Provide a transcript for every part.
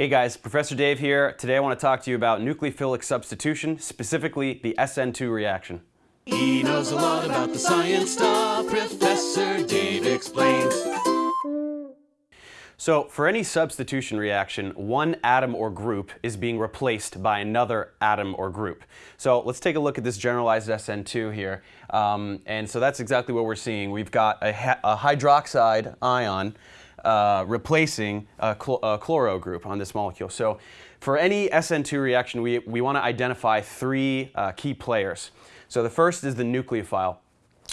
Hey guys, Professor Dave here. Today I want to talk to you about nucleophilic substitution, specifically the SN2 reaction. He knows a lot about the science stuff, Professor Dave explains. So for any substitution reaction, one atom or group is being replaced by another atom or group. So let's take a look at this generalized SN2 here. Um, and so that's exactly what we're seeing. We've got a, a hydroxide ion uh, replacing a, a, chloro group on this molecule. So for any SN2 reaction, we, we want to identify three uh, key players. So the first is the nucleophile.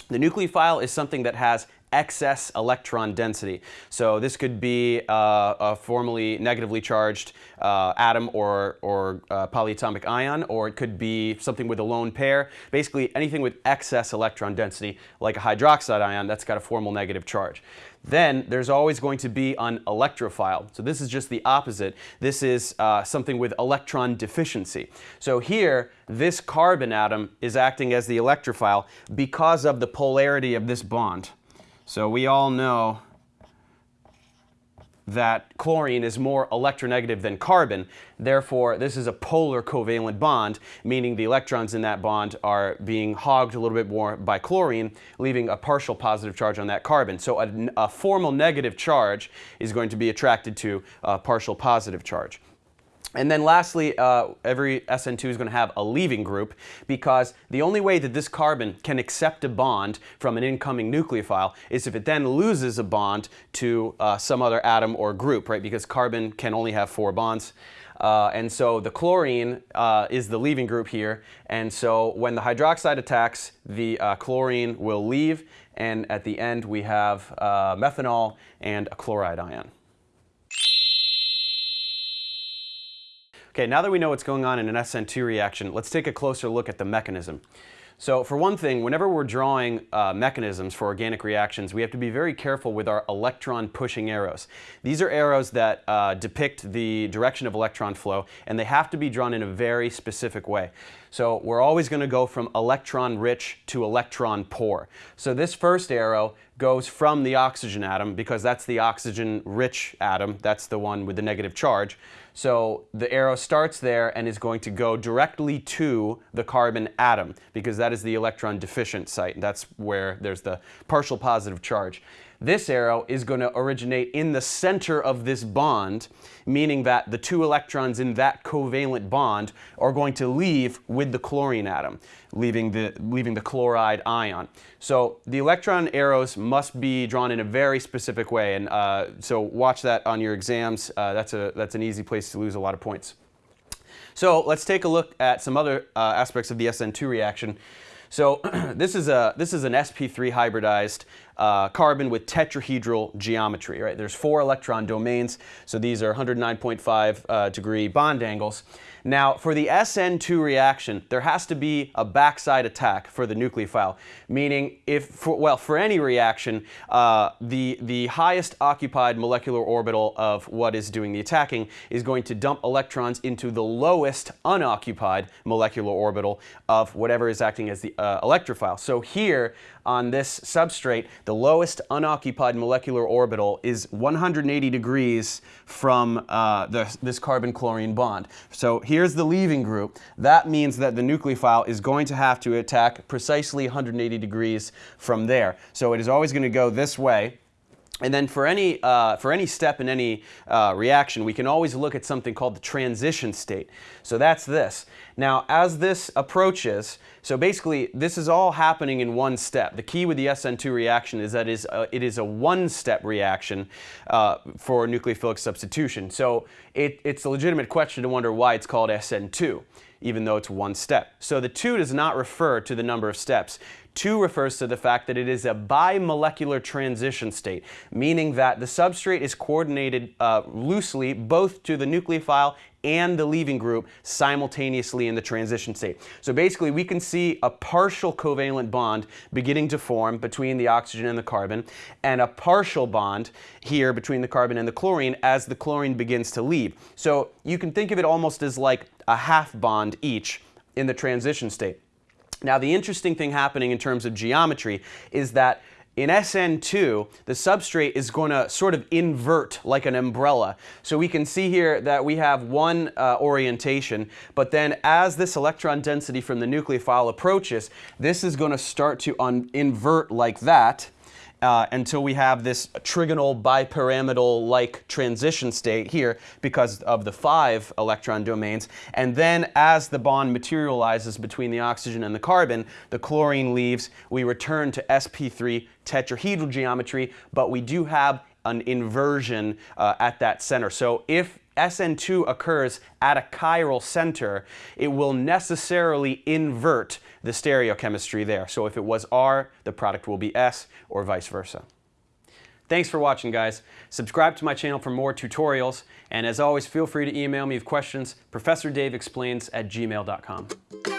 The nucleophile is something that has excess electron density. So this could be uh, a formally negatively charged uh, atom or, or uh, polyatomic ion, or it could be something with a lone pair. Basically anything with excess electron density, like a hydroxide ion, that's got a formal negative charge. Then there's always going to be an electrophile. So this is just the opposite. This is uh, something with electron deficiency. So here, this carbon atom is acting as the electrophile because of the polarity of this bond. So we all know that chlorine is more electronegative than carbon. Therefore, this is a polar covalent bond, meaning the electrons in that bond are being hogged a little bit more by chlorine, leaving a partial positive charge on that carbon. So a, a formal negative charge is going to be attracted to a partial positive charge. And then lastly, uh, every SN2 is going to have a leaving group because the only way that this carbon can accept a bond from an incoming nucleophile is if it then loses a bond to uh, some other atom or group, right? Because carbon can only have four bonds. Uh, and so the chlorine uh, is the leaving group here. And so when the hydroxide attacks, the uh, chlorine will leave. And at the end, we have uh, methanol and a chloride ion. Okay, now that we know what's going on in an SN2 reaction, let's take a closer look at the mechanism. So for one thing, whenever we're drawing uh, mechanisms for organic reactions, we have to be very careful with our electron pushing arrows. These are arrows that uh, depict the direction of electron flow, and they have to be drawn in a very specific way. So we're always going to go from electron rich to electron poor. So this first arrow goes from the oxygen atom because that's the oxygen rich atom. That's the one with the negative charge. So the arrow starts there and is going to go directly to the carbon atom because that is the electron deficient site. That's where there's the partial positive charge. This arrow is going to originate in the center of this bond, meaning that the two electrons in that covalent bond are going to leave with the chlorine atom, leaving the, leaving the chloride ion. So the electron arrows must be drawn in a very specific way, and uh, so watch that on your exams. Uh, that's, a, that's an easy place to lose a lot of points. So let's take a look at some other uh, aspects of the SN2 reaction. So this is a this is an sp3 hybridized uh, carbon with tetrahedral geometry. Right, there's four electron domains, so these are 109.5 uh, degree bond angles. Now, for the SN2 reaction, there has to be a backside attack for the nucleophile, meaning if, for, well, for any reaction, uh, the, the highest occupied molecular orbital of what is doing the attacking is going to dump electrons into the lowest unoccupied molecular orbital of whatever is acting as the uh, electrophile. So here, on this substrate, the lowest unoccupied molecular orbital is 180 degrees from uh, the, this carbon-chlorine bond. So here's the leaving group. That means that the nucleophile is going to have to attack precisely 180 degrees from there. So it is always going to go this way. And then for any, uh, for any step in any uh, reaction, we can always look at something called the transition state. So that's this. Now, as this approaches, so basically this is all happening in one step. The key with the SN2 reaction is that it is a, a one-step reaction uh, for nucleophilic substitution. So it, it's a legitimate question to wonder why it's called SN2 even though it's one step. So the 2 does not refer to the number of steps. 2 refers to the fact that it is a bimolecular transition state, meaning that the substrate is coordinated uh, loosely both to the nucleophile and the leaving group simultaneously in the transition state. So basically we can see a partial covalent bond beginning to form between the oxygen and the carbon and a partial bond here between the carbon and the chlorine as the chlorine begins to leave. So you can think of it almost as like a half bond each in the transition state. Now the interesting thing happening in terms of geometry is that In SN2, the substrate is going to sort of invert like an umbrella. So we can see here that we have one uh, orientation, but then as this electron density from the nucleophile approaches, this is going to start to invert like that uh, until we have this trigonal bipyramidal-like transition state here because of the five electron domains. And then as the bond materializes between the oxygen and the carbon, the chlorine leaves, we return to sp3 tetrahedral geometry, but we do have an inversion uh, at that center. So if SN2 occurs at a chiral center, it will necessarily invert the stereochemistry there. So if it was R, the product will be S, or vice versa. Thanks for watching, guys. Subscribe to my channel for more tutorials, and as always, feel free to email me with questions, ProfessorDaveExplains at gmail.com.